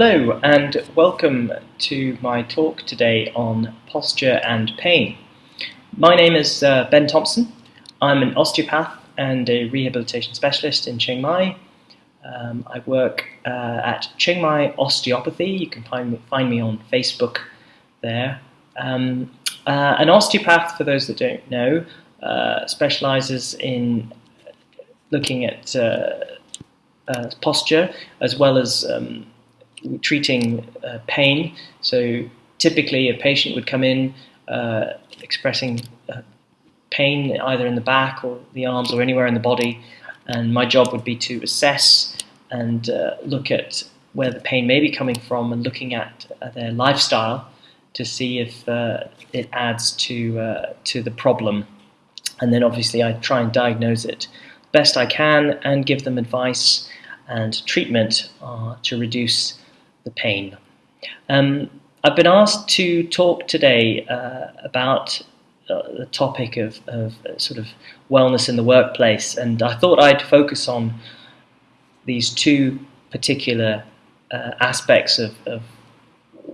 Hello and welcome to my talk today on posture and pain. My name is uh, Ben Thompson. I'm an osteopath and a rehabilitation specialist in Chiang Mai. Um, I work uh, at Chiang Mai Osteopathy. You can find me, find me on Facebook there. Um, uh, an osteopath, for those that don't know, uh, specializes in looking at uh, uh, posture as well as um, treating uh, pain. So typically a patient would come in uh, expressing uh, pain either in the back or the arms or anywhere in the body and my job would be to assess and uh, look at where the pain may be coming from and looking at uh, their lifestyle to see if uh, it adds to, to the problem. And then obviously I try and diagnose it best I can and give them advice and treatment to reduce the pain. Um, I've been asked to talk today uh, about uh, the topic of, of uh, sort of wellness in the workplace, and I thought I'd focus on these two particular uh, aspects of, of,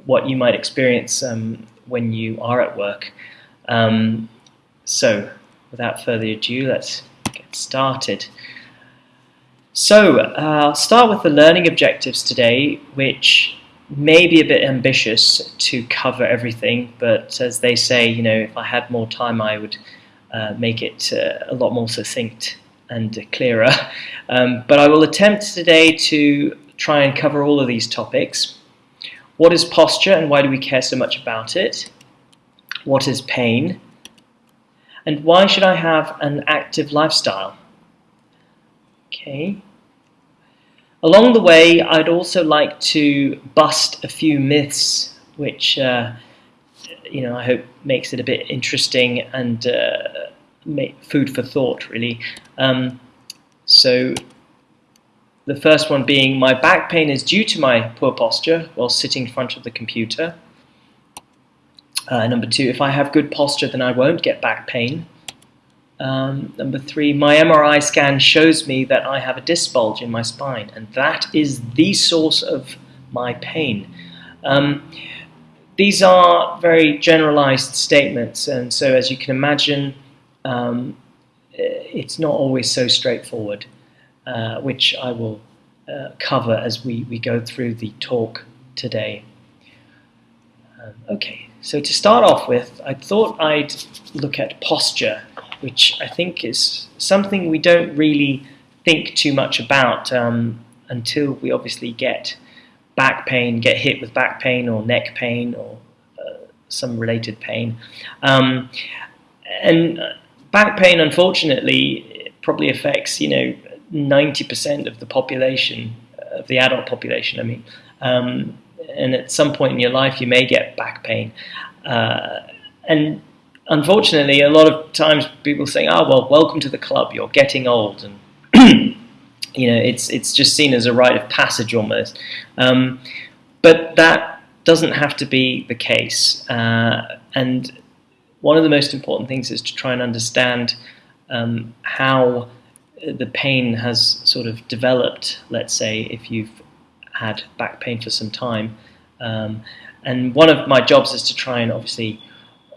what you might experience um, when you are at work. Um, so, without further ado, let's get started. So, uh, I'll start with the learning objectives today, which may be a bit ambitious to cover everything, but as they say, you know, if I had more time, I would uh, make it uh, a lot more succinct and clearer. Um, but I will attempt today to try and cover all of these topics. What is posture and why do we care so much about it? What is pain? And why should I have an active lifestyle? Okay. Along the way, I'd also like to bust a few myths, which uh, you know I hope makes it a bit interesting and uh, food for thought, really. Um, so the first one being my back pain is due to my poor posture while sitting in front of the computer. Uh, number two, if I have good posture, then I won't get back pain. Um, number three, my MRI scan shows me that I have a disc bulge in my spine, and that is the source of my pain. Um, these are very generalized statements, and so as you can imagine, um, it's not always so straightforward, uh, which I will uh, cover as we, we go through the talk today. Um, okay, so to start off with, I thought I'd look at posture which I think is something we don't really think too much about um, until we obviously get back pain, get hit with back pain or neck pain or uh, some related pain. Um, and back pain, unfortunately, probably affects, you know, 90% of the population, of the adult population, I mean. Um, and at some point in your life, you may get back pain. Uh, and unfortunately, a lot of times people say, "Oh, well, welcome to the club. You're getting old," and you know, it's it's just seen as a rite of passage almost. Um, but that doesn't have to be the case. Uh, and one of the most important things is to try and understand um, how the pain has sort of developed. Let's say if you've had back pain for some time. Um, and one of my jobs is to try and obviously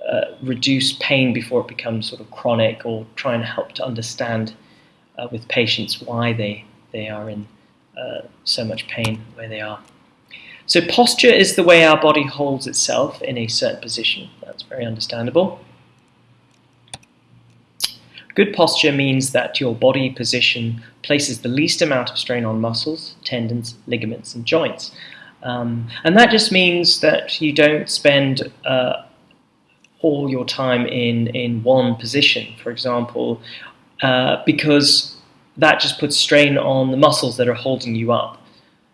uh, reduce pain before it becomes sort of chronic or try and help to understand uh, with patients why they, they are in uh, so much pain where they are. So posture is the way our body holds itself in a certain position. That's very understandable. Good posture means that your body position places the least amount of strain on muscles, tendons, ligaments, and joints. Um, and that just means that you don't spend uh, all your time in, in one position, for example, uh, because that just puts strain on the muscles that are holding you up.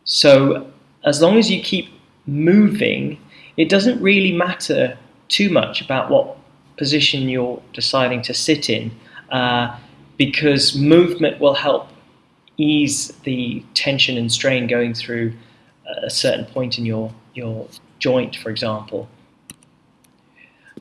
So as long as you keep moving, it doesn't really matter too much about what position you're deciding to sit in, uh, because movement will help ease the tension and strain going through a certain point in your, your joint, for example.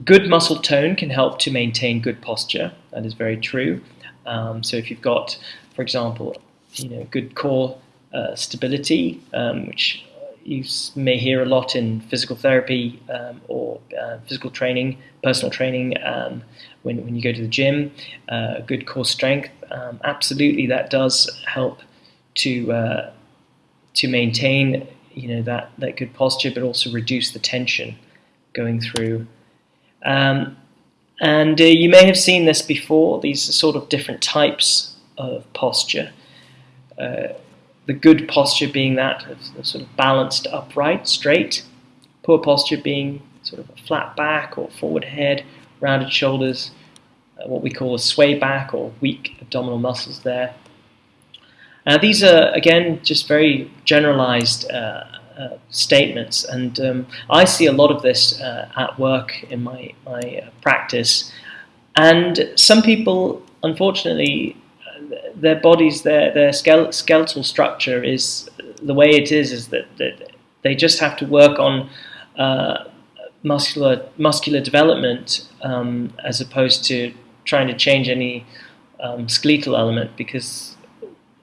Good muscle tone can help to maintain good posture. That is very true. Um, so if you've got, for example, you know, good core uh, stability, um, which you may hear a lot in physical therapy um, or uh, physical training, personal training, um, when, when you go to the gym, uh, good core strength. Um, absolutely, that does help to uh, to maintain you know that that good posture, but also reduce the tension going through. Um, and uh, you may have seen this before. These are sort of different types of posture. Uh, the good posture being that of sort of balanced, upright, straight. Poor posture being sort of a flat back or forward head, rounded shoulders, uh, what we call a sway back or weak abdominal muscles there. Uh, these are, again, just very generalized uh, uh, statements, and um, I see a lot of this uh, at work in my, my uh, practice. And some people, unfortunately, their bodies, their, their skeletal structure is the way it is, is that, that they just have to work on muscular, muscular development um, as opposed to trying to change any um, skeletal element because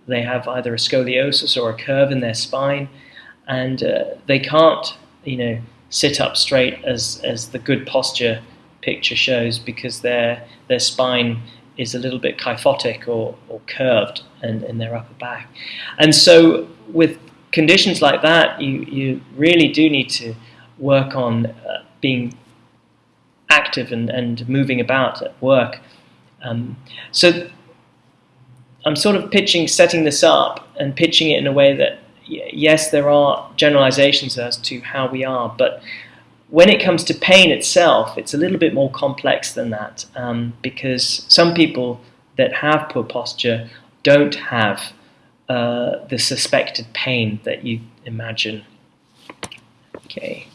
they have either a scoliosis or a curve in their spine, and uh, they can't, you know, sit up straight as as the good posture picture shows because their their spine is a little bit kyphotic or, or curved in, in their upper back. And so with conditions like that, you, you really do need to work on uh, being active and, and moving about at work. Um, so I'm sort of pitching, setting this up and pitching it in a way that, yes, there are generalizations as to how we are, but when it comes to pain itself, it's a little bit more complex than that um, because some people that have poor posture don't have uh, the suspected pain that you imagine. Okay.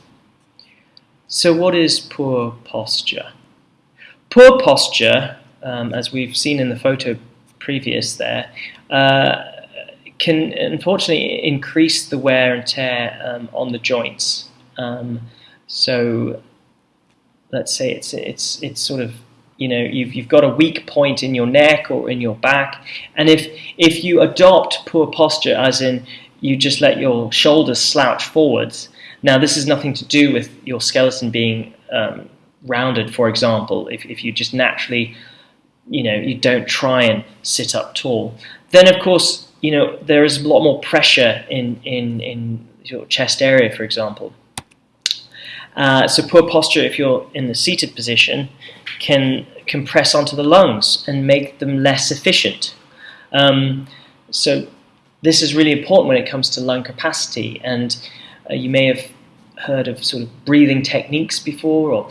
So what is poor posture? Poor posture, um, as we've seen in the photo previous there, uh, can unfortunately increase the wear and tear um, on the joints. Um, so let's say it's it's it's sort of you know you've you've got a weak point in your neck or in your back, and if if you adopt poor posture, as in you just let your shoulders slouch forwards. Now this is nothing to do with your skeleton being um, rounded, for example. If if you just naturally you know you don't try and sit up tall, then of course you know there is a lot more pressure in in in your chest area, for example. Uh, so poor posture, if you're in the seated position, can compress onto the lungs and make them less efficient. Um, so this is really important when it comes to lung capacity. And uh, you may have heard of sort of breathing techniques before, or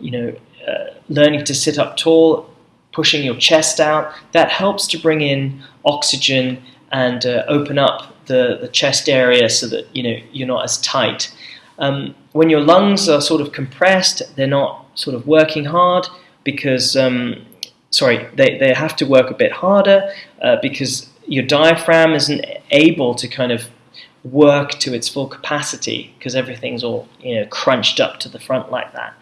you know, uh, learning to sit up tall, pushing your chest out. That helps to bring in oxygen and uh, open up the, the chest area so that you know you're not as tight. Um, when your lungs are sort of compressed, they're not sort of working hard because, um, sorry, they, they have to work a bit harder uh, because your diaphragm isn't able to kind of work to its full capacity because everything's all you know crunched up to the front like that.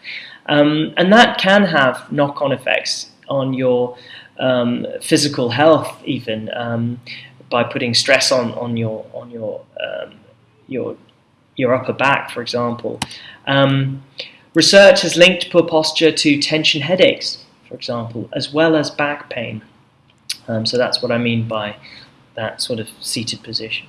Um, and that can have knock-on effects on your um, physical health even um, by putting stress on, on your on your um, your your upper back, for example. Um, research has linked poor posture to tension headaches, for example, as well as back pain. Um, so that's what I mean by that sort of seated position.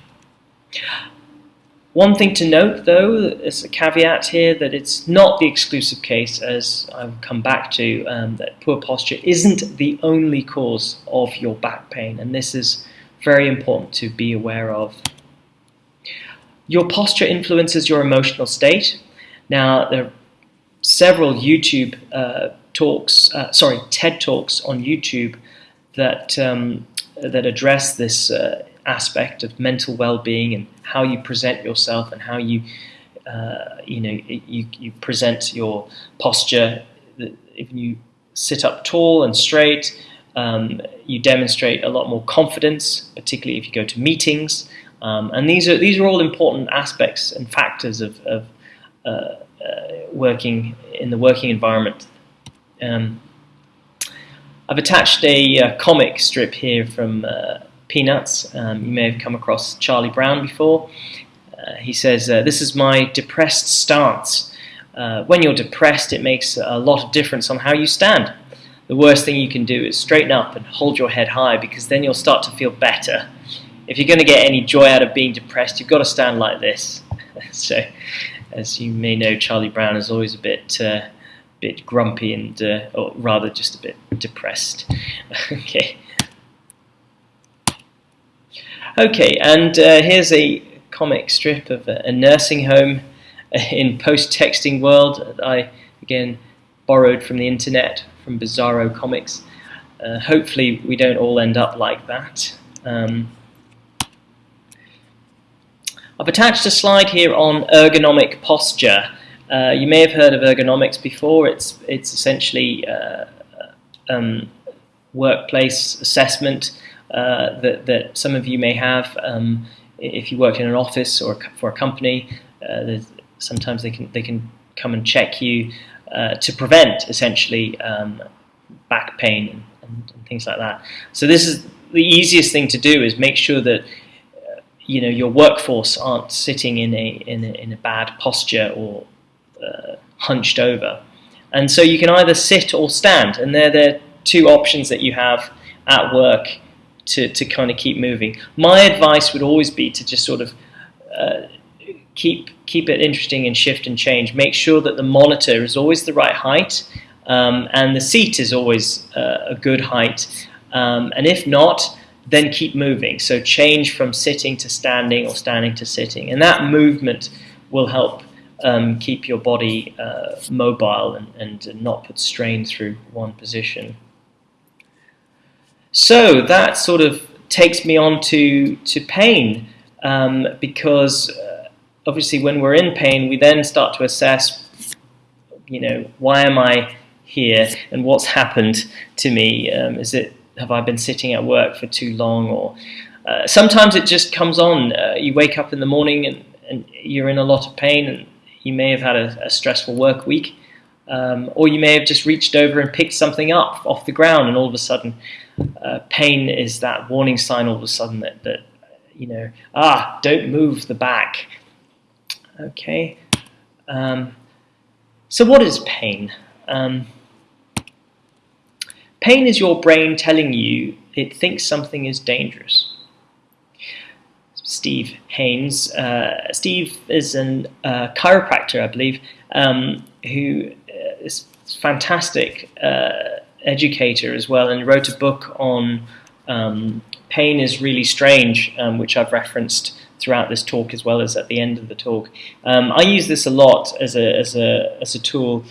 One thing to note, though, is a caveat here that it's not the exclusive case, as I'll come back to, um, that poor posture isn't the only cause of your back pain, and this is very important to be aware of your posture influences your emotional state. Now, there are several YouTube uh, talks, uh, sorry, TED talks on YouTube that um, that address this uh, aspect of mental well-being and how you present yourself and how you, uh, you know, you, you present your posture. If you sit up tall and straight, um, you demonstrate a lot more confidence, particularly if you go to meetings. Um, and these are these are all important aspects and factors of, of uh, uh, working in the working environment. Um, I've attached a uh, comic strip here from uh, Peanuts. Um, you may have come across Charlie Brown before. Uh, he says, uh, This is my depressed stance. Uh, when you're depressed, it makes a lot of difference on how you stand. The worst thing you can do is straighten up and hold your head high because then you'll start to feel better. If you're going to get any joy out of being depressed, you've got to stand like this. so, as you may know, Charlie Brown is always a bit, uh, bit grumpy and, uh, or rather, just a bit depressed. okay. Okay, and uh, here's a comic strip of a, a nursing home in post-texting world. I again borrowed from the internet from Bizarro Comics. Uh, hopefully, we don't all end up like that. Um, I've attached a slide here on ergonomic posture. Uh, you may have heard of ergonomics before. It's it's essentially uh, um, workplace assessment uh, that that some of you may have. Um, if you work in an office or for a company, uh, sometimes they can they can come and check you uh, to prevent essentially um, back pain and, and, things like that. So this is the easiest thing to do is make sure that uh, you know your workforce aren't sitting in a in a, in a bad posture or uh, hunched over. And so you can either sit or stand, and they're the two options that you have at work to, to kind of keep moving. My advice would always be to just sort of uh, keep keep it interesting and shift and change. Make sure that the monitor is always the right height um, and the seat is always uh, a good height. Um, and if not, then keep moving. So change from sitting to standing or standing to sitting. And that movement will help um, keep your body uh, mobile and, and not put strain through one position. So that sort of takes me on to, to pain um, because uh, obviously when we're in pain we then start to assess you know why am I here and what's happened to me? Um, is it have I been sitting at work for too long? Or uh, sometimes it just comes on. Uh, you wake up in the morning and, and, you're in a lot of pain and you may have had a, a stressful work week um, or you may have just reached over and picked something up off the ground and all of a sudden uh, pain is that warning sign all of a sudden that, that, you know, ah, don't move the back. Okay. Um, so what is pain? Um, pain is your brain telling you it thinks something is dangerous. Steve Haines. Uh, Steve is a uh, chiropractor, I believe, um, who uh, fantastic uh, educator as well and wrote a book on um, pain is really strange, um, which I've referenced throughout this talk as well as at the end of the talk. Um, I use this a lot as a, as a, as a tool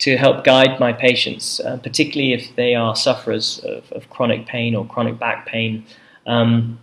to help guide my patients, uh, particularly if they are sufferers of, of chronic pain or chronic back pain. Um,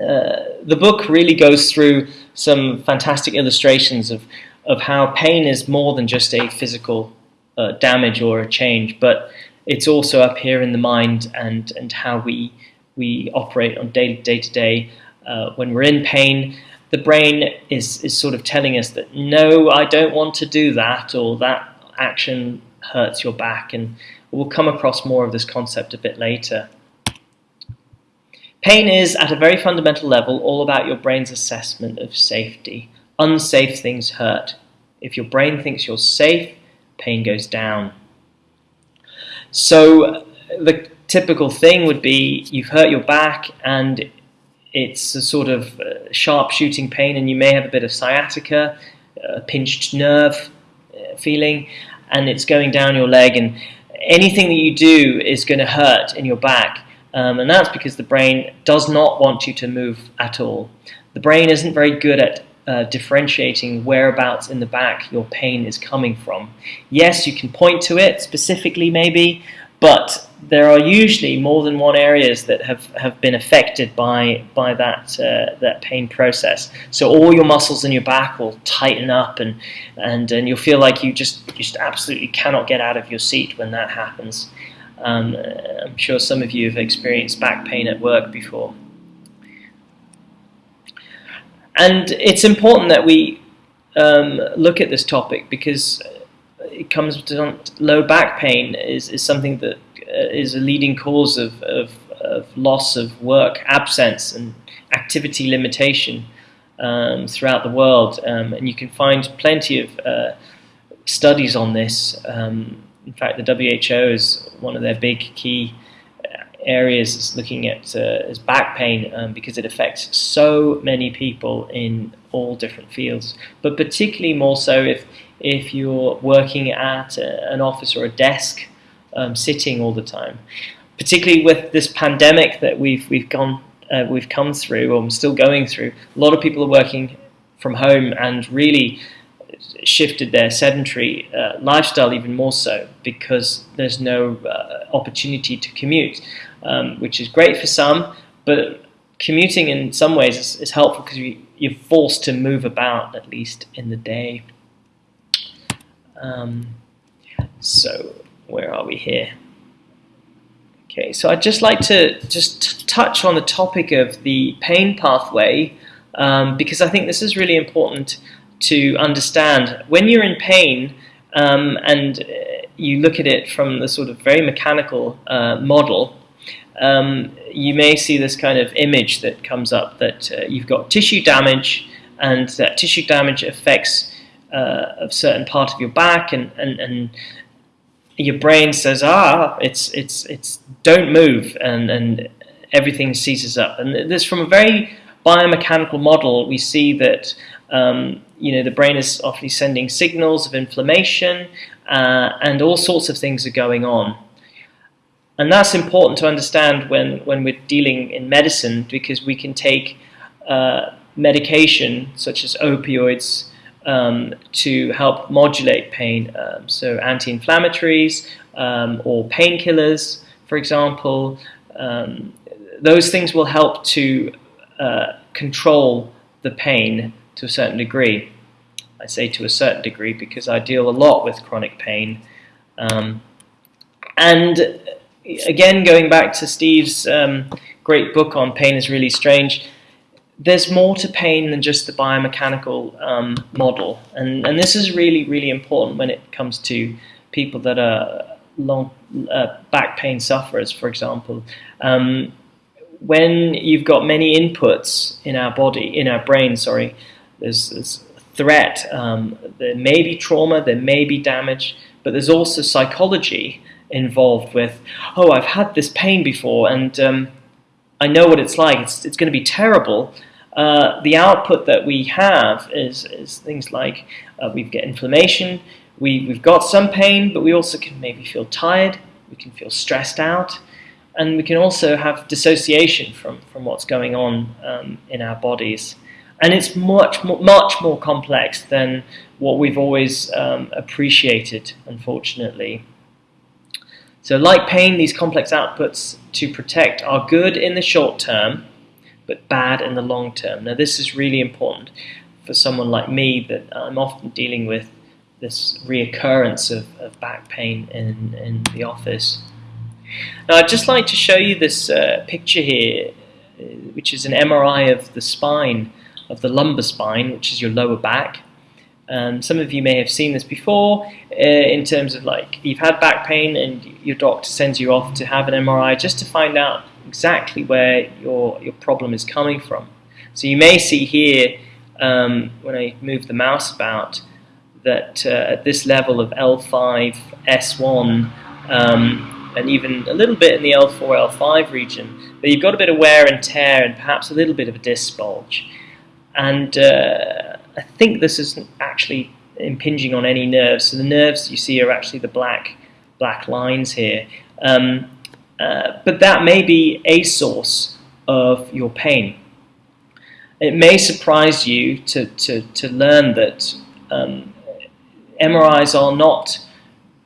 uh, the book really goes through some fantastic illustrations of, of how pain is more than just a physical uh, damage or a change, but it's also up here in the mind and, and how we, we operate on day, day to day. Uh, when we're in pain, the brain is, is sort of telling us that, no, I don't want to do that, or that action hurts your back. And we'll come across more of this concept a bit later. Pain is, at a very fundamental level, all about your brain's assessment of safety. Unsafe things hurt. If your brain thinks you're safe, pain goes down. So the typical thing would be you've hurt your back and it's a sort of uh, sharp shooting pain and you may have a bit of sciatica, a pinched nerve uh, feeling, and it's going down your leg and anything that you do is going to hurt in your back. Um, and that's because the brain does not want you to move at all. The brain isn't very good at uh, differentiating whereabouts in the back your pain is coming from. Yes, you can point to it specifically maybe, but there are usually more than one areas that have, have been affected by, by that, uh, that pain process. So all your muscles in your back will tighten up and, and, and you'll feel like you just, just absolutely cannot get out of your seat when that happens. Um, I'm sure some of you have experienced back pain at work before. And it's important that we um, look at this topic because it comes to low back pain is, is something that uh, is a leading cause of, of, of, loss of work, absence, and activity limitation. um, throughout the world, um, and you can find plenty of uh, studies on this. Um, in fact, the WHO is one of their big key uh, areas is looking at uh, is back pain um, because it affects so many people in all different fields, but particularly more so if if you're working at a, an office or a desk, um, sitting all the time. Particularly with this pandemic that we've we've gone uh, we've come through, or am still going through, a lot of people are working from home and really shifted their sedentary uh, lifestyle even more so because there's no uh, opportunity to commute, um, which is great for some, but commuting in some ways is, is helpful because you, you're forced to move about at least in the day. Um, so where are we here? Okay, so I'd just like to just touch on the topic of the pain pathway um, because I think this is really important to understand. When you're in pain um, and uh, you look at it from the sort of very mechanical uh, model, um, you may see this kind of image that comes up that uh, you've got tissue damage and that tissue damage affects uh, a certain part of your back and, and, and your brain says, ah, it's it's it's don't move, and and everything seizes up. And this from a very biomechanical model, we see that um, you know the brain is often sending signals of inflammation, uh, and all sorts of things are going on. And that's important to understand when when we're dealing in medicine because we can take uh, medication such as opioids um, to help modulate pain. Um, so anti-inflammatories um, or painkillers, for example, um, those things will help to uh, control the pain to a certain degree. I say to a certain degree because I deal a lot with chronic pain. Um, and again, going back to Steve's um, great book on pain is really strange, there's more to pain than just the biomechanical um, model. And, and this is really, really important when it comes to people that are long uh, back pain sufferers, for example. Um, when you've got many inputs in our body, in our brain, sorry, there's, there's threat, um, there may be trauma, there may be damage, but there's also psychology involved with, oh, I've had this pain before and um, I know what it's like, it's, it's going to be terrible, uh, the output that we have is, is things like uh, we get inflammation, we, we've got some pain, but we also can maybe feel tired, we can feel stressed out, and we can also have dissociation from, from what's going on um, in our bodies. And it's much more, much more complex than what we've always um, appreciated, unfortunately. So like pain, these complex outputs to protect are good in the short term, but bad in the long term. Now this is really important for someone like me that I'm often dealing with this reoccurrence of, of back pain in, in the office. Now I'd just like to show you this uh, picture here, uh, which is an MRI of the spine, of the lumbar spine, which is your lower back. Um, some of you may have seen this before uh, in terms of like you've had back pain and your doctor sends you off to have an MRI just to find out exactly where your, your problem is coming from. So you may see here, um, when I move the mouse about, that uh, at this level of L5, S1, um, and even a little bit in the L4, L5 region, that you've got a bit of wear and tear and perhaps a little bit of a disc bulge. And uh, I think this isn't actually impinging on any nerves. So the nerves you see are actually the black black lines here. Um, uh, but that may be a source of your pain. It may surprise you to, to, to learn that um, MRIs are not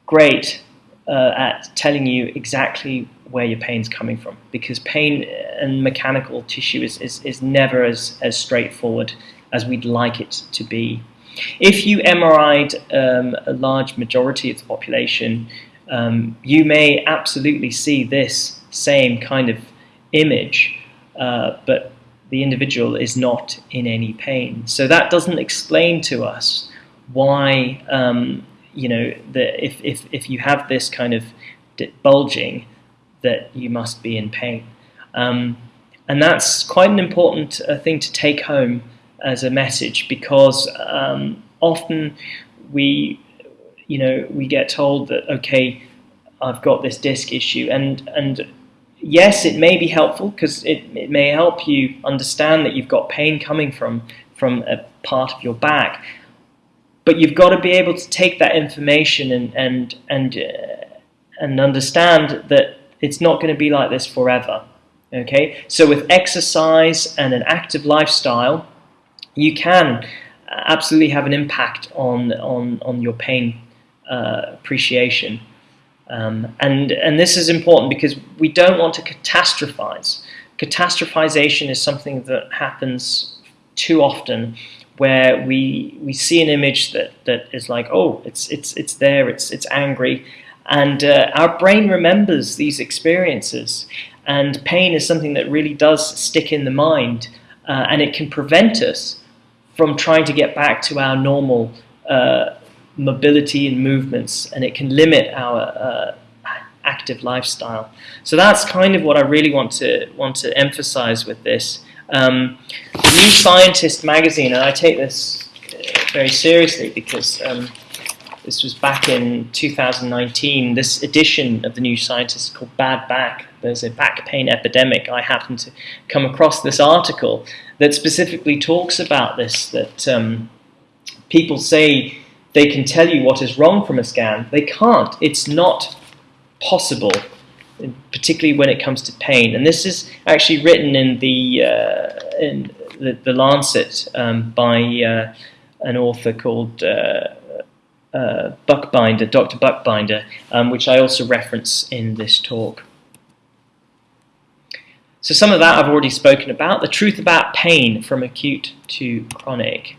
great uh, at telling you exactly where your pain's coming from because pain and mechanical tissue is, is, is never as, as straightforward as we'd like it to be. If you MRI'd um, a large majority of the population, um, you may absolutely see this same kind of image, uh, but the individual is not in any pain. So that doesn't explain to us why, um, you know, that if, if, if you have this kind of bulging, that you must be in pain. Um, and that's quite an important uh, thing to take home as a message because um, often we, you know, we get told that okay, I've got this disc issue, and and yes, it may be helpful because it, it may help you understand that you've got pain coming from from a part of your back, but you've got to be able to take that information and and and uh, and understand that it's not going to be like this forever. Okay, so with exercise and an active lifestyle, you can absolutely have an impact on on on your pain uh, appreciation. Um, and and this is important because we don't want to catastrophize. Catastrophization is something that happens too often, where we we see an image that that is like, oh, it's it's it's there, it's it's angry, and uh, our brain remembers these experiences. And pain is something that really does stick in the mind, uh, and it can prevent us from trying to get back to our normal uh, mobility and movements, and it can limit our uh, active lifestyle. So that's kind of what I really want to want to emphasize with this. Um, New Scientist magazine, and I take this very seriously because um, this was back in 2019. This edition of the New Scientist is called Bad Back. There's a back pain epidemic. I happened to come across this article that specifically talks about this, that um, people say they can tell you what is wrong from a scan. They can't. It's not possible, particularly when it comes to pain. And this is actually written in the, uh, in the, the Lancet um, by uh, an author called uh, uh, Buchbinder, Dr. Buchbinder, um, which I also reference in this talk. So some of that I've already spoken about. The truth about pain from acute to chronic.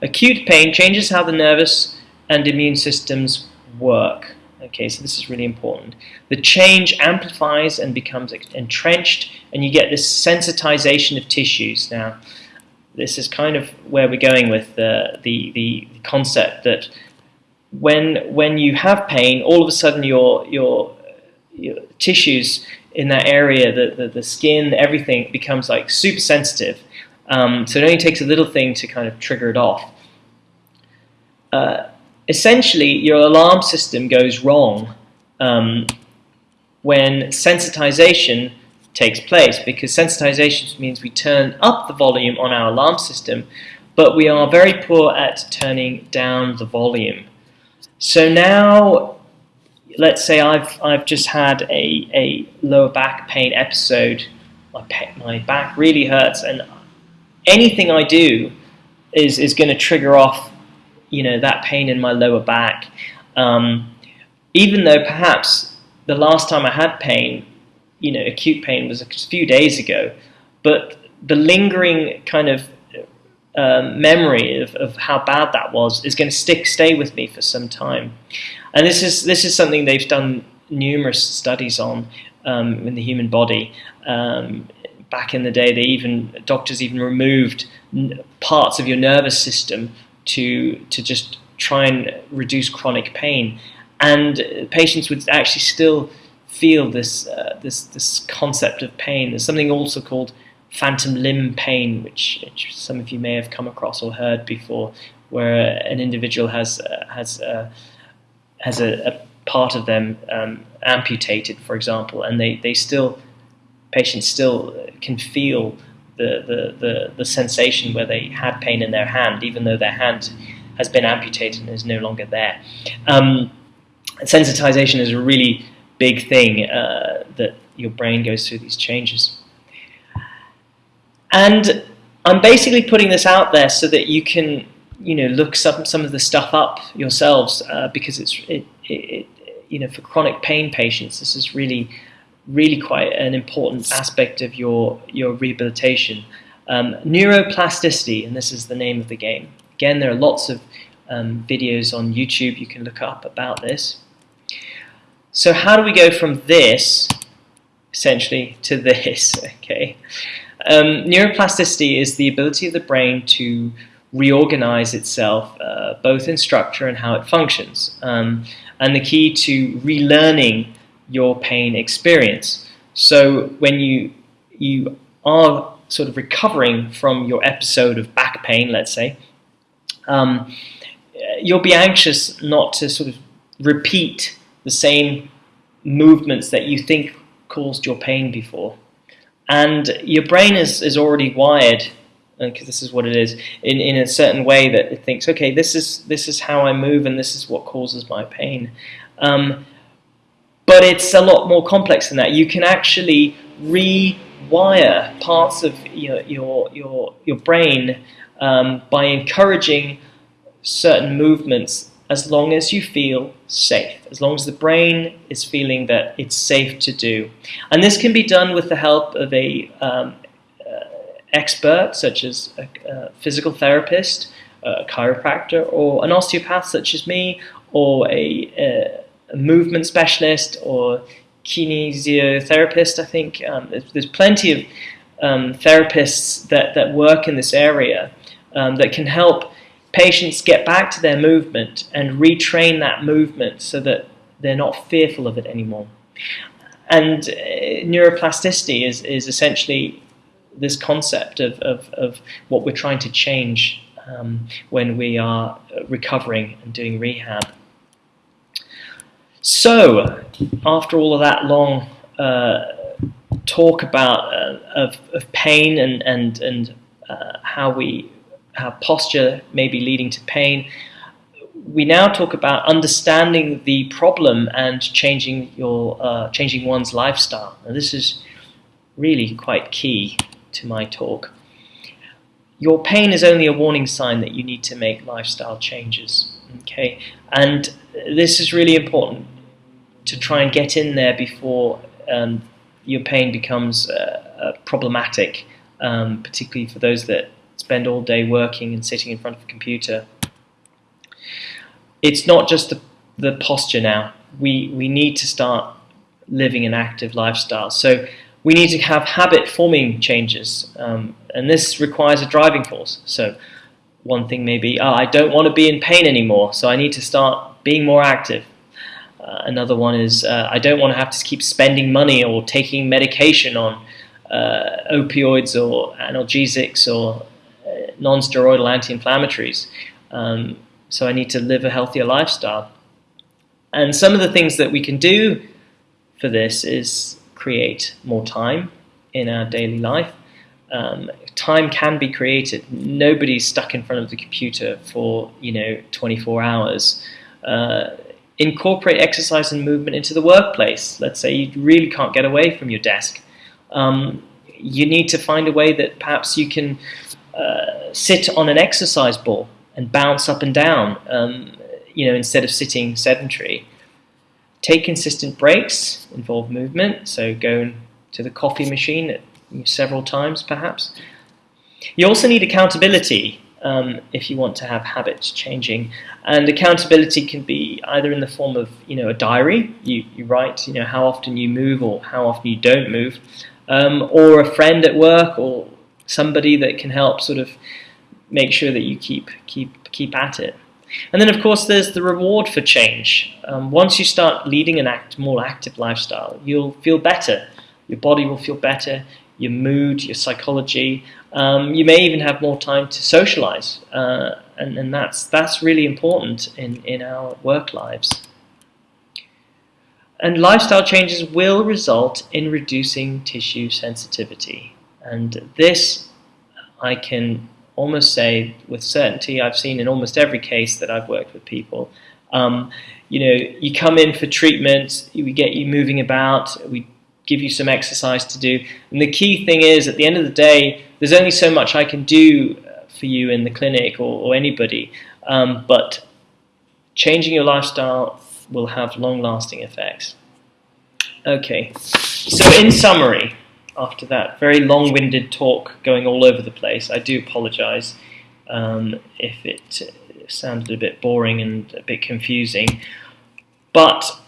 Acute pain changes how the nervous and immune systems work. Okay, so this is really important. The change amplifies and becomes entrenched, and you get this sensitization of tissues. Now, this is kind of where we're going with the, the, the concept that when when you have pain, all of a sudden your your, your tissues in that area, the, the, the skin, everything becomes like super sensitive. Um, so it only takes a little thing to kind of trigger it off. Uh, essentially, your alarm system goes wrong um, when sensitization takes place because sensitization means we turn up the volume on our alarm system, but we are very poor at turning down the volume. So now, let's say I've, I've just had a, a lower back pain episode. My, my back really hurts, and anything I do is, is going to trigger off you know, that pain in my lower back. Um, even though perhaps the last time I had pain, you know, acute pain was a few days ago, but the lingering kind of um, memory of, of how bad that was is going to stick stay with me for some time. And this is this is something they've done numerous studies on um, in the human body. Um, back in the day, they even doctors even removed parts of your nervous system to to just try and reduce chronic pain, and patients would actually still feel this uh, this this concept of pain. There's something also called phantom limb pain, which, which, some of you may have come across or heard before, where an individual has uh, has uh, has a, a, part of them um, amputated, for example, and they, they still patients still can feel the, the, the, the sensation where they had pain in their hand, even though their hand has been amputated and is no longer there. Um, sensitization is a really big thing uh, that your brain goes through these changes. And I'm basically putting this out there so that you can, you know, look some some of the stuff up yourselves uh, because it's it, it, you know for chronic pain patients this is really really quite an important aspect of your your rehabilitation. Um, neuroplasticity, and this is the name of the game. Again, there are lots of um, videos on YouTube you can look up about this. So how do we go from this, essentially, to this? Okay. Um, neuroplasticity is the ability of the brain to reorganize itself, uh, both in structure and how it functions. Um, and the key to relearning your pain experience. So when you you are sort of recovering from your episode of back pain, let's say, um, you'll be anxious not to sort of repeat the same movements that you think caused your pain before. And your brain is, is already wired, because this is what it is, in, in a certain way that it thinks, okay, this is, this is how I move and this is what causes my pain. Um, but it's a lot more complex than that. You can actually rewire parts of your, your, your, your brain um, by encouraging certain movements as long as you feel safe, as long as the brain is feeling that it's safe to do. And this can be done with the help of a um, uh, expert, such as a, a physical therapist, a chiropractor, or an osteopath, such as me, or a, a movement specialist, or kinesiotherapist. I think um, there's, there's, plenty of um, therapists that, that work in this area um, that can help patients get back to their movement and retrain that movement so that they're not fearful of it anymore. And uh, neuroplasticity is, is essentially this concept of, of, of what we're trying to change um, when we are recovering and doing rehab. So, after all of that long uh, talk about uh, of, of pain and, and, and uh, how we how posture may be leading to pain. We now talk about understanding the problem and changing your uh, changing one's lifestyle. And this is really quite key to my talk. Your pain is only a warning sign that you need to make lifestyle changes. Okay, and this is really important to try and get in there before um, your pain becomes uh, uh, problematic, um, particularly for those that spend all day working and sitting in front of a computer. It's not just the, the posture now. We, we need to start living an active lifestyle. So we need to have habit forming changes. Um, and this requires a driving force. So one thing may be, oh, I don't want to be in pain anymore, so I need to start being more active. Uh, another one is, uh, I don't want to have to keep spending money or taking medication on uh, opioids or analgesics or non-steroidal anti-inflammatories. Um, so I need to live a healthier lifestyle. And some of the things that we can do for this is create more time in our daily life. Um, time can be created. Nobody's stuck in front of the computer for you know 24 hours. Uh, incorporate exercise and movement into the workplace. Let's say you really can't get away from your desk. Um, you need to find a way that perhaps you can uh, sit on an exercise ball and bounce up and down, um, you know, instead of sitting sedentary. Take consistent breaks, involve movement, so go to the coffee machine several times perhaps. You also need accountability um, if you want to have habits changing. And accountability can be either in the form of you know a diary, you, you write you know how often you move or how often you don't move, um, or a friend at work or somebody that can help sort of make sure that you keep keep keep at it. And then, of course, there's the reward for change. Um, once you start leading an act, more active lifestyle, you'll feel better. Your body will feel better, your mood, your psychology. Um, you may even have more time to socialize, uh, and, and that's, that's really important in, in our work lives. And lifestyle changes will result in reducing tissue sensitivity. And this I can almost say with certainty, I've seen in almost every case that I've worked with people. Um, you know, you come in for treatment, we get you moving about, we give you some exercise to do. And the key thing is, at the end of the day, there's only so much I can do uh, for you in the clinic or, or anybody. Um, but changing your lifestyle will have long-lasting effects. Okay, so in summary, after that very long-winded talk going all over the place. I do apologize um, if it sounded a bit boring and a bit confusing. But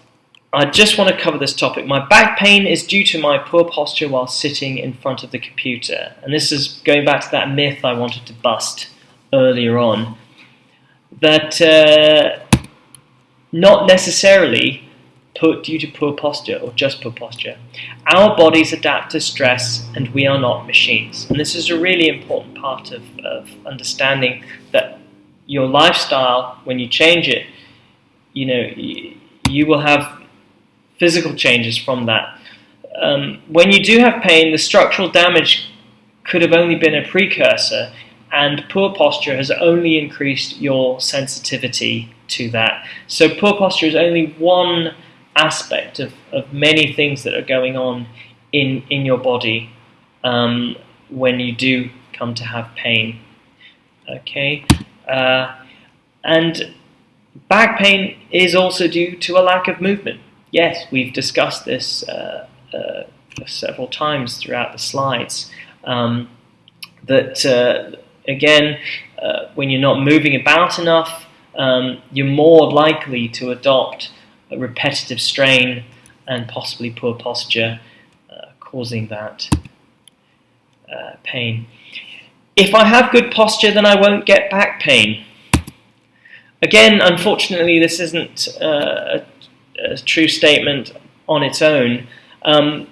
I just want to cover this topic. My back pain is due to my poor posture while sitting in front of the computer. And this is going back to that myth I wanted to bust earlier on. That uh, not necessarily due to poor posture or just poor posture. Our bodies adapt to stress and we are not machines. And this is a really important part of, of understanding that your lifestyle, when you change it, you know, you, you will have physical changes from that. Um, when you do have pain, the structural damage could have only been a precursor, and poor posture has only increased your sensitivity to that. So poor posture is only one aspect of, of many things that are going on in, in your body um, when you do come to have pain. Okay, uh, and back pain is also due to a lack of movement. Yes, we've discussed this uh, uh, several times throughout the slides. Um, that uh, again, uh, when you're not moving about enough, um, you're more likely to adopt repetitive strain and possibly poor posture, uh, causing that uh, pain. If I have good posture, then I won't get back pain. Again, unfortunately, this isn't uh, a, a, true statement on its own. Um,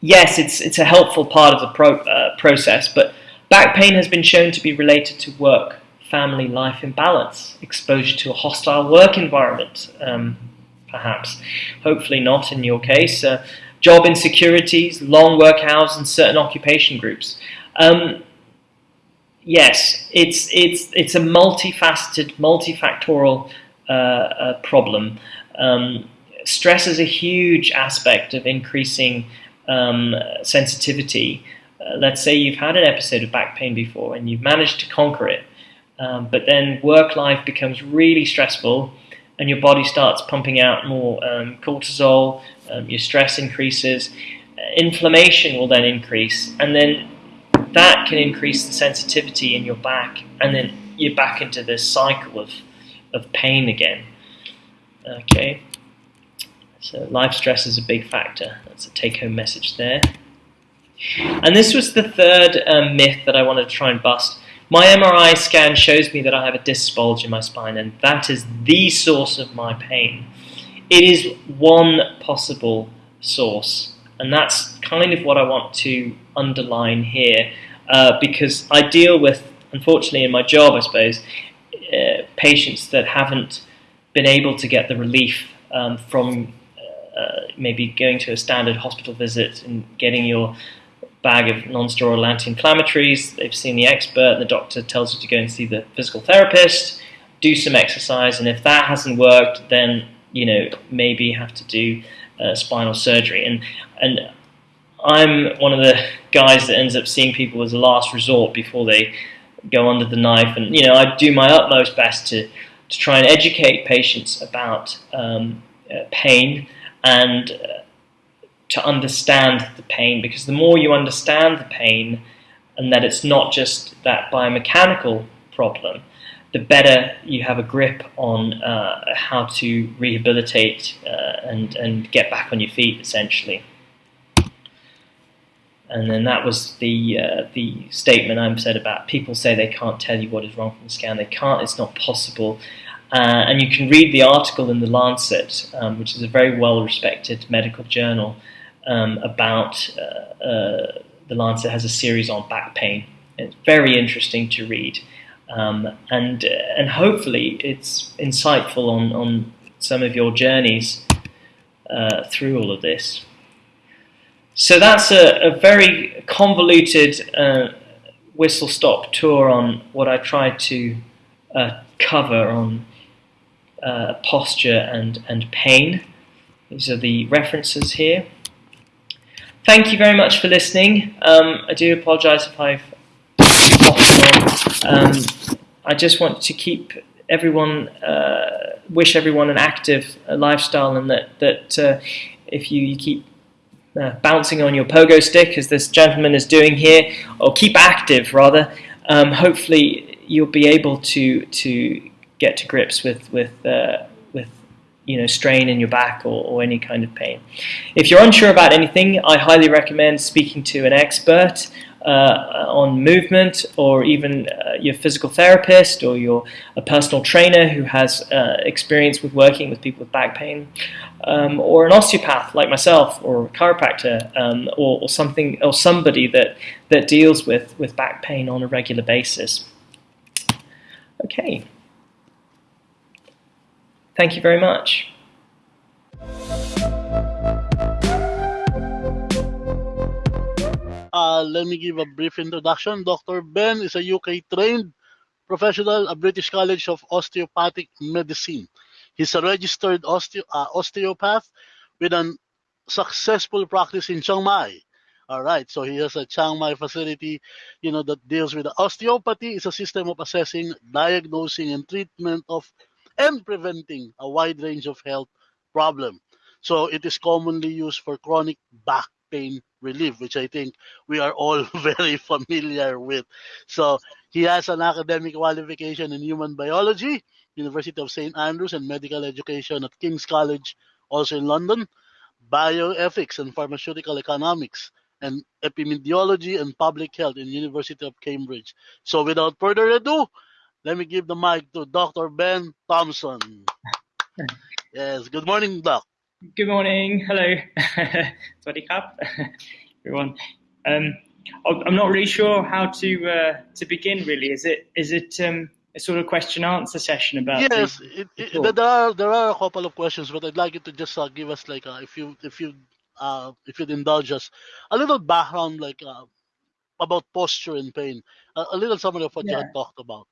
yes, it's, it's a helpful part of the pro uh, process, but back pain has been shown to be related to work, family life imbalance, exposure to a hostile work environment, um, perhaps. Hopefully not in your case. Uh, job insecurities, long work hours, and certain occupation groups. Um, yes, it's, it's, it's a multifaceted, multifactorial uh, uh, problem. Um, stress is a huge aspect of increasing um, sensitivity. Uh, let's say you've had an episode of back pain before and you've managed to conquer it, um, but then work life becomes really stressful and your body starts pumping out more um, cortisol, um, your stress increases, uh, inflammation will then increase, and then that can increase the sensitivity in your back, and then you're back into this cycle of, of pain again. Okay, so life stress is a big factor. That's a take-home message there. And this was the third um, myth that I wanted to try and bust. My MRI scan shows me that I have a disc bulge in my spine, and that is the source of my pain. It is one possible source, and that's kind of what I want to underline here, uh, because I deal with, unfortunately, in my job, I suppose, uh, patients that haven't been able to get the relief um, from uh, maybe going to a standard hospital visit and getting your bag of non-steroidal anti-inflammatories. They've seen the expert, the doctor tells you to go and see the physical therapist, do some exercise, and if that hasn't worked, then you know maybe have to do uh, spinal surgery. And and I'm one of the guys that ends up seeing people as a last resort before they go under the knife. And you know I do my utmost best to to try and educate patients about um, uh, pain and uh, to understand the pain because the more you understand the pain and that it's not just that biomechanical problem, the better you have a grip on uh, how to rehabilitate uh, and, and get back on your feet essentially. And then that was the uh, the statement I said about people say they can't tell you what is wrong from the scan. They can't. It's not possible. Uh, and you can read the article in the Lancet, um, which is a very well respected medical journal, um, about uh, uh, the Lancet has a series on back pain. It's very interesting to read, um, and and hopefully it's insightful on on some of your journeys uh, through all of this. So that's a, a very convoluted uh, whistle-stop tour on what I tried to uh, cover on uh, posture and, and pain. These are the references here. Thank you very much for listening. Um, I do apologise if I've um, I just want to keep everyone, uh, wish everyone an active uh, lifestyle, and that that uh, if you, you keep uh, bouncing on your pogo stick, as this gentleman is doing here, or keep active rather, um, hopefully you'll be able to to get to grips with with uh, you know, strain in your back or, or any kind of pain. If you're unsure about anything, I highly recommend speaking to an expert uh, on movement, or even uh, your physical therapist, or your a personal trainer who has uh, experience with working with people with back pain, um, or an osteopath like myself, or a chiropractor, um, or, or something, or somebody that that deals with with back pain on a regular basis. Okay. Thank you very much. Uh, let me give a brief introduction. Dr. Ben is a UK trained professional at British College of Osteopathic Medicine. He's a registered osteo uh, osteopath with a successful practice in Chiang Mai. All right, so he has a Chiang Mai facility, you know, that deals with osteopathy. is a system of assessing, diagnosing, and treatment of and preventing a wide range of health problem. So it is commonly used for chronic back pain relief, which I think we are all very familiar with. So he has an academic qualification in human biology, University of St. Andrews, and medical education at King's College, also in London, bioethics and pharmaceutical economics, and epidemiology and public health in University of Cambridge. So without further ado, let me give the mic to Dr. Ben Thompson. yes, good morning, Doc. Good morning. Hello. Swaddy everyone. Um, I'm not really sure how to uh, to begin. Really, is it is it um, a sort of question answer session about? Yes, the, it, it, there are there are a couple of questions, but I'd like you to just uh, give us like uh, if you if you uh, if you'd indulge us a little background like uh, about posture and pain, a little summary of what yeah. you had talked about.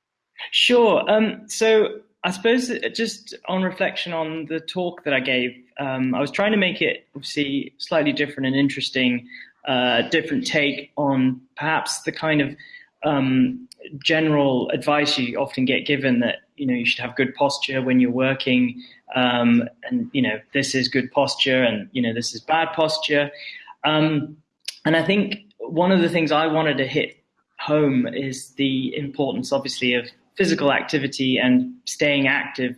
Sure. Um, so I suppose just on reflection on the talk that I gave, um, I was trying to make it obviously slightly different and interesting, uh, different take on perhaps the kind of um, general advice you often get given that you know you should have good posture when you're working, um, and you know this is good posture and you know this is bad posture, um, and I think one of the things I wanted to hit home is the importance, obviously, of physical activity and staying active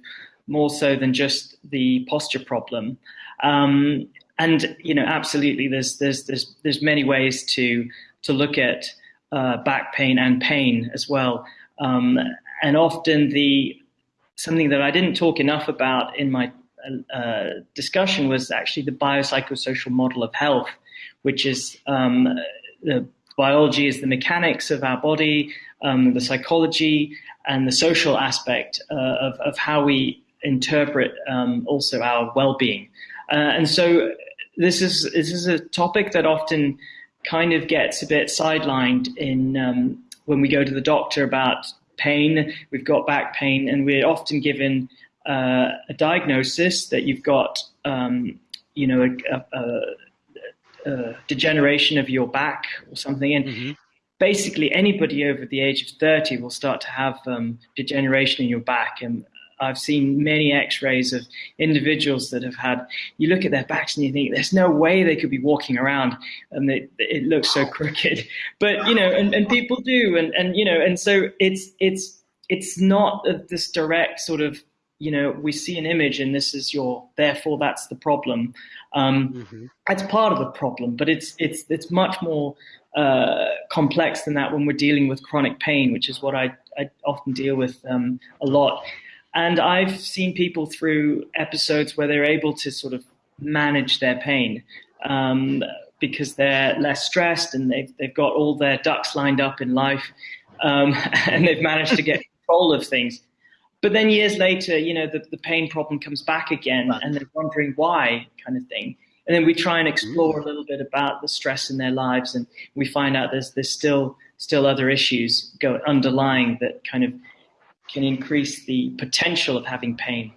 more so than just the posture problem. Um, and you know, absolutely, there's there's there's there's many ways to to look at uh, back pain and pain as well. Um, and often the something that I didn't talk enough about in my uh, discussion was actually the biopsychosocial model of health, which is um, the biology is the mechanics of our body, um, the psychology, and the social aspect uh, of, of how we interpret um, also our well-being. Uh, and so this is this is a topic that often kind of gets a bit sidelined in um, when we go to the doctor about pain. We've got back pain, and we're often given uh, a diagnosis that you've got, um, you know, a, a, a, degeneration of your back or something. And mm-hmm basically anybody over the age of 30 will start to have um, degeneration in your back. And I've seen many x-rays of individuals that have had, you look at their backs and you think, there's no way they could be walking around and they, it looks so crooked. But, you know, and, and people do. And, and, you know, and so it's, it's, it's not this direct sort of, you know, we see an image and this is your, therefore that's the problem. Um, mm-hmm. It's part of the problem, but it's, it's, it's much more uh, complex than that when we're dealing with chronic pain, which is what I, I often deal with um, a lot. And I've seen people through episodes where they're able to sort of manage their pain um, because they're less stressed and they've, they've got all their ducks lined up in life um, and they've managed to get control of things. But then years later, you know, the, the pain problem comes back again and they're wondering why kind of thing and then we try and explore a little bit about the stress in their lives, and we find out there's there's still still other issues go underlying that kind of can increase the potential of having pain.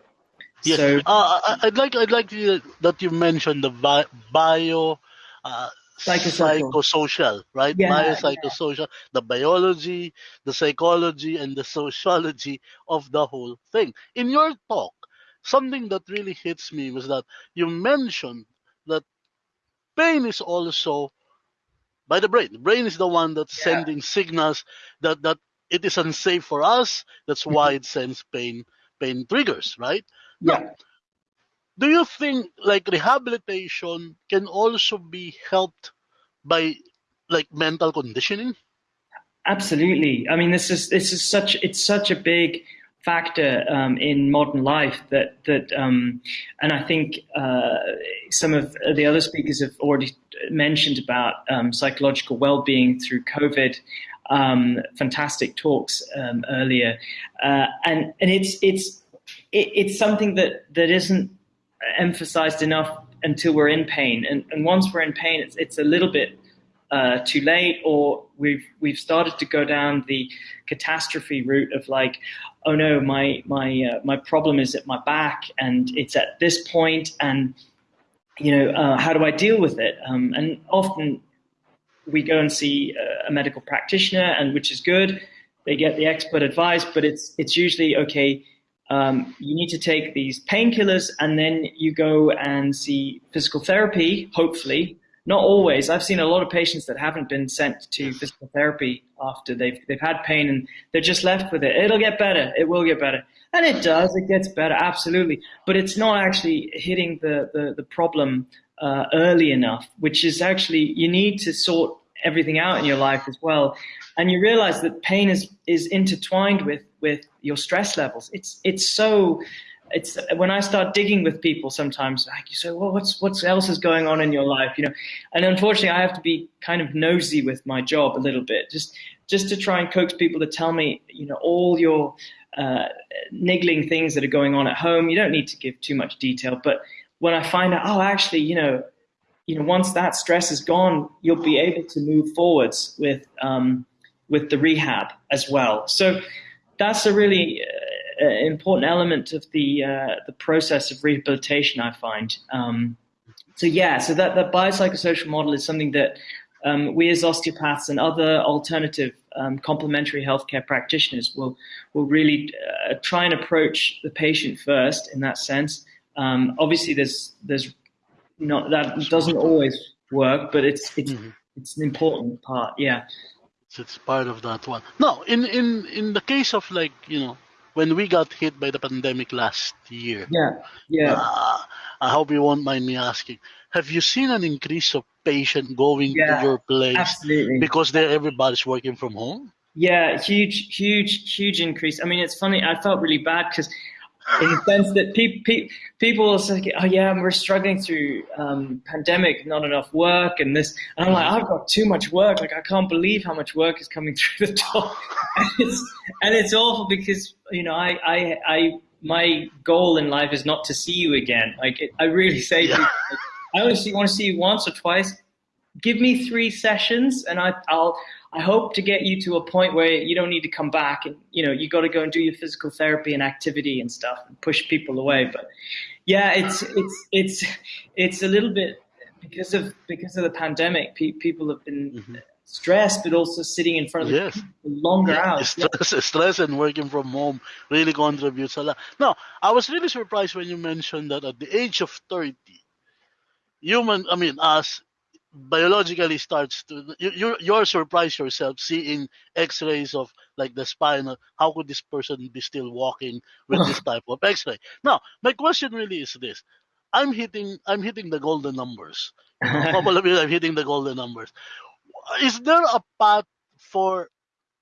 Yes, so, uh, I'd like I'd like to, that you mentioned the bi- bio. Uh, psychosocial. psychosocial, right? Yeah, Biopsychosocial, yeah. the biology, the psychology, and the sociology of the whole thing. In your talk, something that really hits me was that you mentioned that pain is also by the brain. The brain is the one that's yeah. sending signals that that it is unsafe for us. That's why mm-hmm. it sends pain pain triggers, right? Yeah. Now, do you think like rehabilitation can also be helped by like mental conditioning? Absolutely. I mean, this is this is such it's such a big factor um, in modern life that that um, and I think uh, some of the other speakers have already mentioned about um, psychological well-being through COVID. Um, fantastic talks um, earlier, uh, and and it's it's it, it's something that that isn't emphasized enough until we're in pain, and, and once we're in pain, it's it's a little bit uh, too late, or we've we've started to go down the catastrophe route of like, oh no, my my uh, my problem is at my back, and it's at this point, and you know, uh, how do I deal with it? Um, and often we go and see a medical practitioner, and which is good. They get the expert advice, but it's it's usually okay. Um, you need to take these painkillers, and then you go and see physical therapy, hopefully, not always. I've seen a lot of patients that haven't been sent to physical therapy after they've they've had pain and they're just left with it. It'll get better. It will get better, and it does. It gets better, absolutely. But it's not actually hitting the the, the problem uh, early enough, which is actually you need to sort everything out in your life as well, and you realize that pain is is intertwined with with your stress levels. It's it's so it's when I start digging with people sometimes, like you say, well, what's what else is going on in your life, you know? And unfortunately, I have to be kind of nosy with my job a little bit, just just to try and coax people to tell me, you know, all your uh, niggling things that are going on at home. You don't need to give too much detail, but when I find out, oh, actually, you know, you know, once that stress is gone, you'll be able to move forwards with um, with the rehab as well. So that's a really uh, important element of the uh, the process of rehabilitation. I find. Um, so yeah, so that the biopsychosocial model is something that um, we as osteopaths and other alternative um, complementary healthcare practitioners will will really uh, try and approach the patient first in that sense. Um, obviously, there's there's not that doesn't always work, but it's it's mm-hmm. it's an important part. Yeah, it's, it's part of that one. No, in in in the case of like you know when we got hit by the pandemic last year. Yeah, yeah. Uh, I hope you won't mind me asking. Have you seen an increase of patient going yeah, to your place absolutely. because everybody's working from home? Yeah, huge, huge, huge increase. I mean, it's funny. I felt really bad because in the sense that pe- pe- people say, "Oh yeah, we're struggling through um, pandemic, not enough work, and this." And I'm like, "I've got too much work. Like I can't believe how much work is coming through the door." and, it's, and it's awful because you know, I, I, I, my goal in life is not to see you again. Like it, I really say, yeah. people, like, I only want to see you once or twice. Give me three sessions, and I, I'll I hope to get you to a point where you don't need to come back and you know you got to go and do your physical therapy and activity and stuff and push people away. But yeah, it's it's it's it's a little bit because of because of the pandemic. Pe- people have been mm-hmm. stressed, but also sitting in front of yes. the longer yeah. hours. Stress, yeah. stress and working from home really contributes a lot. No, I was really surprised when you mentioned that at the age of thirty, human. I mean, us biologically starts to you you're surprised yourself seeing x-rays of like the spine. How could this person be still walking with this type of x-ray? Now my question really is this. I'm hitting i'm hitting the golden numbers. I'm hitting the golden numbers. Is there a path for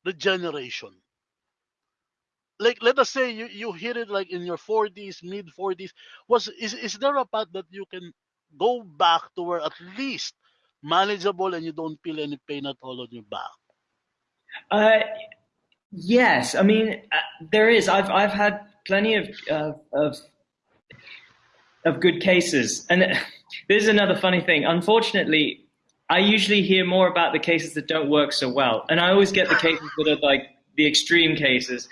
regeneration? Like let us say you, you hit it like in your 40s mid 40s was is, is there a path that you can go back to where at least manageable and you don't feel any pain at all on your back? Uh, yes, I mean uh, there is. I've I've had plenty of uh, of of good cases, and this is another funny thing. Unfortunately, I usually hear more about the cases that don't work so well, and I always get the cases that are like the extreme cases.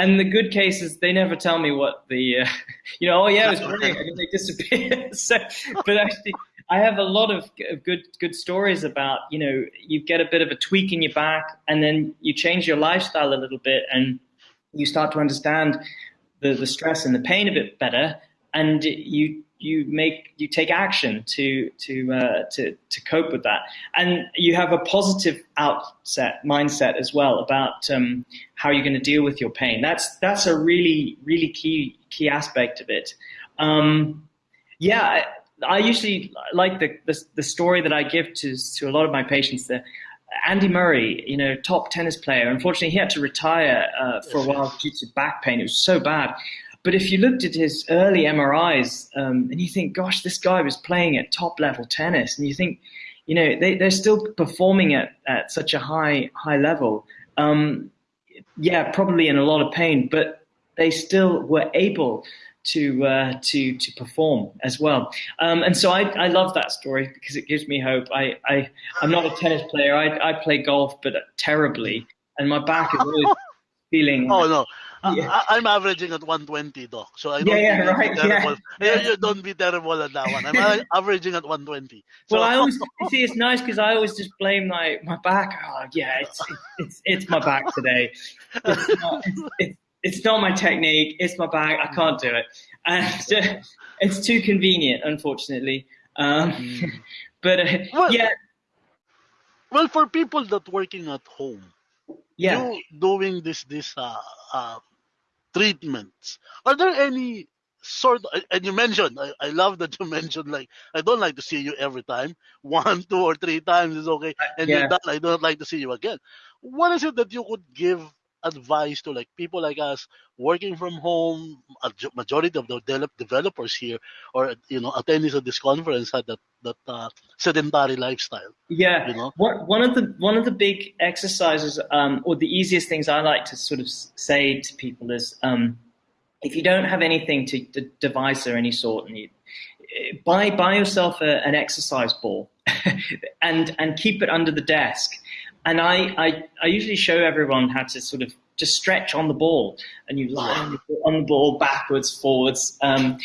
And the good cases, they never tell me what the, uh, you know, oh yeah, it was brilliant, and they disappear. so, but actually, I have a lot of good good stories about you know you get a bit of a tweak in your back and then you change your lifestyle a little bit and you start to understand the, the stress and the pain a bit better and you you make you take action to to uh, to to cope with that. And you have a positive outset mindset as well about um, how you're going to deal with your pain. That's that's a really really key key aspect of it. Um, yeah I usually like the, the, the story that I give to to a lot of my patients. That Andy Murray, you know, top tennis player. Unfortunately, he had to retire uh, for a while due to back pain. It was so bad. But if you looked at his early MRIs um, and you think, gosh, this guy was playing at top level tennis, and you think, you know, they, they're still performing at, at such a high high level. Um, yeah, probably in a lot of pain, but they still were able to uh, to to perform as well. Um, and so I, I love that story because it gives me hope. I, I I'm not a tennis player. I I play golf, but terribly, and my back is always feeling. Oh no. Yeah. I, am averaging at 120 though, so I don't yeah, yeah, right, terrible. Yeah. You, don't be terrible at that one. I'm averaging at 120. So. Well, I always see it's nice because I always just blame my my back. Oh, yeah, it's it's it's my back today. It's not, it's, it's, it's not my technique. It's my bag, I can't do it, and it's too convenient, unfortunately. Um, mm. but uh, well, yeah. Well, for people that working at home, yeah, you doing this this uh, uh, treatments. Are there any sort of, and you mentioned I, I love that you mentioned like I don't like to see you every time one two or three times is okay and yeah. you're done I don't like to see you again what is it that you could give advice to like people like us working from home a majority of the developers here or you know attendees of this conference had that that uh, sedentary lifestyle yeah. you know? One, one of the one of the big exercises um, or the easiest things i like to sort of say to people is um, if you don't have anything to, to device or any sort and you buy buy yourself a, an exercise ball and and keep it under the desk and I, I, I usually show everyone how to sort of just stretch on the ball, and you lie on the, on the ball backwards, forwards. Um,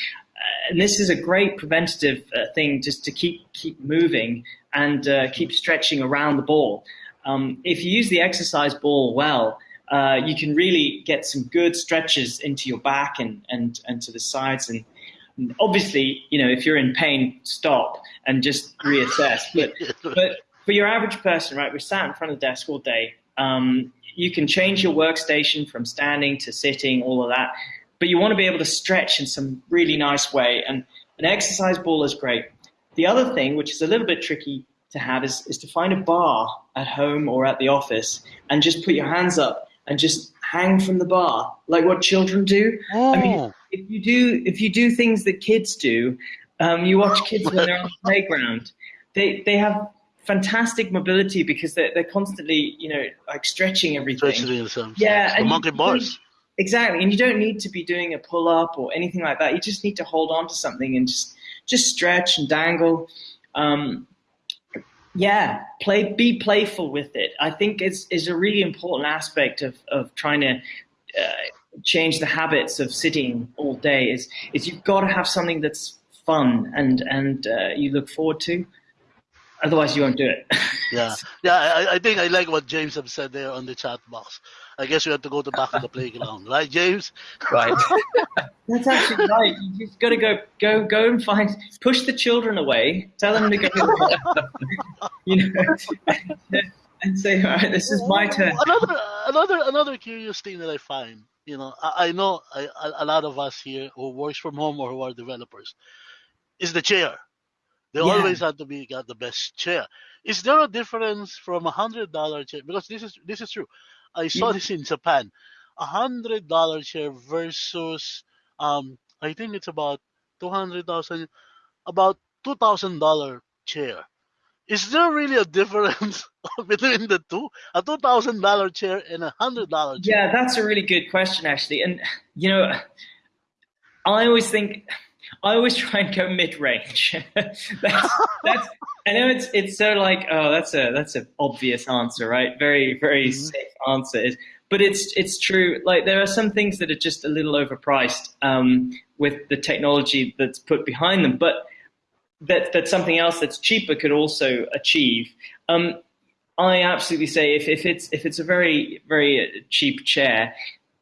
and this is a great preventative uh, thing just to keep keep moving and uh, keep stretching around the ball. Um, if you use the exercise ball well, uh, you can really get some good stretches into your back and and, and to the sides and obviously, you know, if you're in pain, stop and just reassess. But, but for your average person, right, we're sat in front of the desk all day. Um, you can change your workstation from standing to sitting, all of that, but you want to be able to stretch in some really nice way. And an exercise ball is great. The other thing, which is a little bit tricky to have, is, is to find a bar at home or at the office and just put your hands up and just hang from the bar, like what children do. Oh. I mean, oh. if you do if you do things that kids do, um, you watch kids when they're on the playground. They they have fantastic mobility because they're, they're constantly, you know, like stretching everything. Stretching yeah, the monkey bars. Exactly, and you don't need to be doing a pull up or anything like that. You just need to hold on to something and just just stretch and dangle. Um, yeah, play, be playful with it. I think it's is a really important aspect of of trying to. Uh, change the habits of sitting all day is is you've got to have something that's fun and and uh, you look forward to Otherwise, you won't do it. yeah, yeah. I, I, think I like what James have said there on the chat box. I guess we have to go to back to the playground, right, James? Right. That's actually right. You just got to go, go, go and find, push the children away. Tell them to go. you know, and say, "All right, this is my turn." Another, another, another curious thing that I find. You know, I, I know I, a lot of us here who works from home or who are developers is the chair they yeah. always had to be got the best chair. Is there a difference from a hundred dollar chair? Because this is this is true. I saw yeah. this in Japan. A hundred dollar chair versus um I think it's about two hundred thousand about two thousand dollar chair. Is there really a difference between the two? A two thousand dollar chair and a hundred dollar chair? Yeah, that's a really good question actually. And you know I always think I always try and go mid range. that's, that's, I know it's it's so like oh that's a that's an obvious answer right very very mm-hmm. safe answer is but it's it's true like there are some things that are just a little overpriced um, with the technology that's put behind them but that that something else that's cheaper could also achieve. Um, I absolutely say if, if it's if it's a very very cheap chair,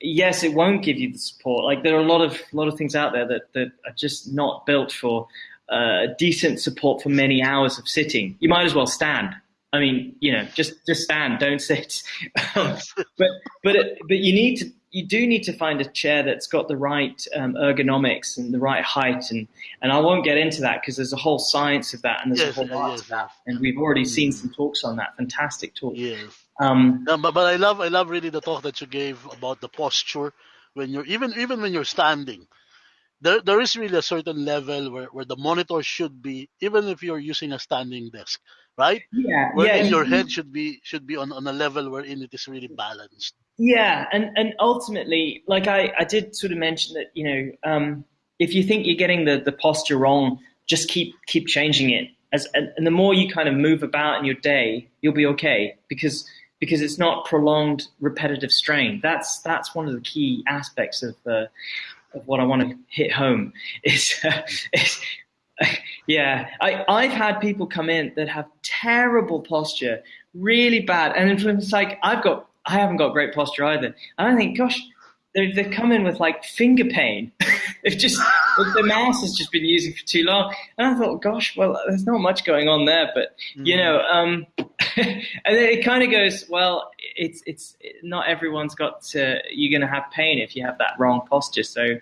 yes, it won't give you the support. Like there are a lot of lot of things out there that that are just not built for uh, decent support for many hours of sitting. You might as well stand. I mean, you know, just just stand, don't sit. but but it, but you need to you do need to find a chair that's got the right um, ergonomics and the right height, and and I won't get into that because there's a whole science of that, and there's Yes, a whole art yes, of that, and we've already seen Mm. some talks on that. Fantastic talk. Yes. Um, No, but, but I love I love really the talk that you gave about the posture when you're even even when you're standing. There there is really a certain level where, where the monitor should be, even if you're using a standing desk, right? yeah, Wherein yeah, your head should be should be on, on a level wherein it is really balanced. Yeah, and, and ultimately, like I, I did sort of mention that, you know, um, if you think you're getting the, the posture wrong, just keep keep changing it. As and, and the more you kind of move about in your day, you'll be okay because because it's not prolonged repetitive strain. That's that's one of the key aspects of uh, of what I want to hit home is, uh, is yeah, I, I've had people come in that have terrible posture, really bad, and it's like I've got, I haven't got great posture either, and I think, gosh, they they come in with like finger pain. They've just the mouse has just been using for too long, and I thought, gosh, well, there's not much going on there, but you know, um, and then it kind of goes, well, it's it's not everyone's got to, you're going to have pain if you have that wrong posture, so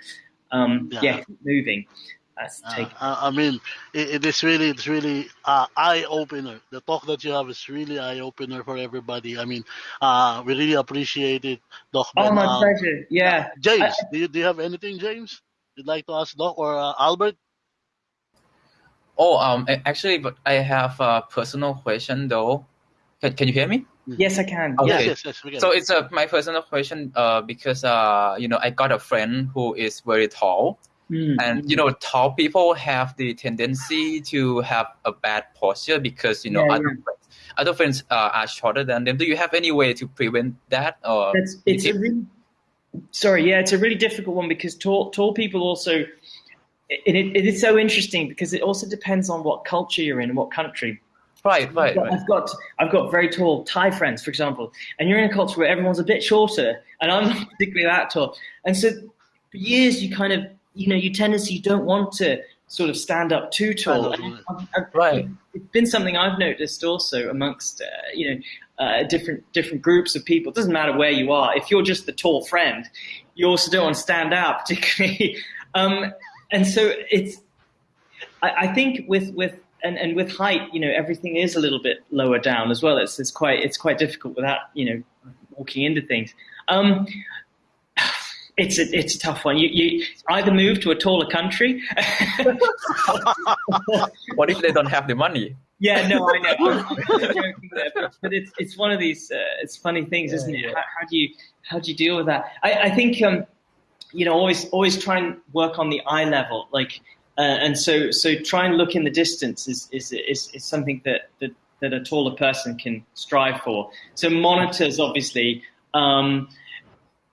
um, yeah. Yeah. keep moving. That's Uh, take. I I mean, it, it is really, it's really uh, eye opener. The talk that you have is really eye opener for everybody. I mean, uh, we really appreciate it, Doc. Oh, Ben. my Uh, pleasure. Yeah. James, do you do you have anything, James? You'd like to ask Doc or uh, Albert? Oh, um, actually, but I have a personal question though. Can, can you hear me? Yes, I can. Okay. Yes, yes, yes. So it's a my personal question. Uh, because uh, you know, I got a friend who is very tall, Mm. and you know, tall people have the tendency to have a bad posture because you know Yeah, other friends, other friends uh, are shorter than them. Do you have any way to prevent that? Or That's it's a really sorry, yeah, it's a really difficult one because tall tall people also it, it, it is so interesting because it also depends on what culture you're in and what country. right, right, But right. I've got I've got very tall Thai friends, for example, and you're in a culture where everyone's a bit shorter, and I'm not particularly that tall, and so for years you kind of you know your tendency you don't want to sort of stand up too tall. Stand And I've- I've- Right. It's been something I've noticed also amongst uh, you know uh, different different groups of people. It doesn't matter where you are. If you're just the tall friend, you also don't want to stand out particularly. um, and so it's I, I think with with and, and with height, you know, everything is a little bit lower down as well. It's it's quite it's quite difficult without you know walking into things. Um, it's a it's a tough one. You you either move to a taller country. What if they don't have the money? yeah, no, I know. I'm, I'm joking there, but, but it's it's one of these uh, it's funny things, Yeah, isn't it? yeah. How, how do you how do you deal with that? I, I think um, you know always always try and work on the eye level, like uh, and so so try and look in the distance is is is, is something that, that that a taller person can strive for. So monitors, obviously. Um,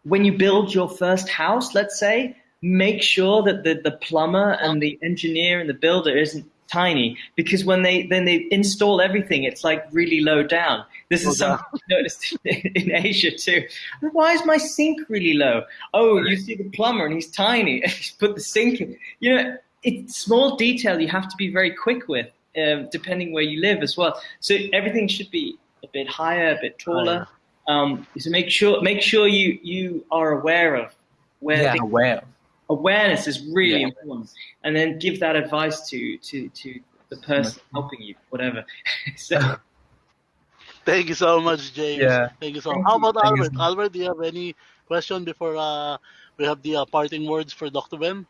when you build your first house, let's say, make sure that the, the plumber and the engineer and the builder isn't tiny because when they then they install everything, it's like really low down. This is Low down. something I've noticed in, in Asia too. Why is my sink really low? Oh, you see the plumber and he's tiny. he's put the sink in. You know, it's small detail you have to be very quick with, um, depending where you live as well. So everything should be a bit higher, a bit taller. Um, so make sure make sure you you are aware of where Yeah, things aware. awareness is really Yeah. important and then give that advice to to to the person helping you whatever so Thank you so much, James. Yeah. Thank you so Thank much. How about Thank Albert? so. Albert, do you have any question before uh, we have the uh, parting words for Dr. Ben?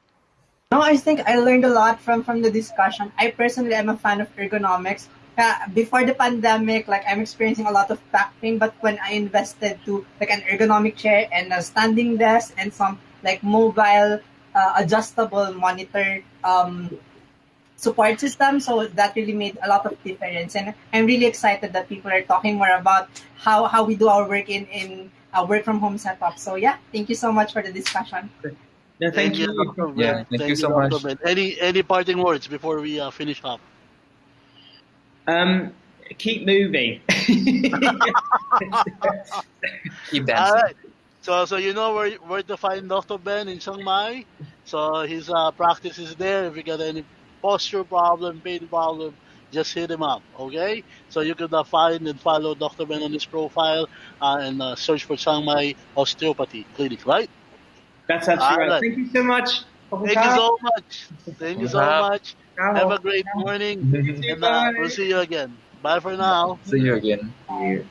No, I think I learned a lot from from the discussion. I personally am a fan of ergonomics. Uh, before the pandemic, like I'm experiencing a lot of back pain, but when I invested to like an ergonomic chair and a standing desk and some like mobile uh, adjustable monitor um, support system, so that really made a lot of difference. And I'm really excited that people are talking more about how how we do our work in in a work from home setup. So yeah, thank you so much for the discussion. no thank, you, Dr. Ben. Yeah, thank you so Dr. much. Any any parting words before we uh, finish up? Um, keep moving. keep dancing. So, so you know where where to find Dr. Ben in Chiang Mai. So his uh, practice is there. If you got any posture problem, pain problem, just hit him up. Okay. So you can uh, find and follow Dr. Ben on his profile uh, and uh, search for Chiang Mai Osteopathy Clinic. Right. That's absolutely right. right. Thank you so much. Thank you so much. Thank you so much. Have a great morning. and uh, we'll see you again. Bye for now. See you again. Bye.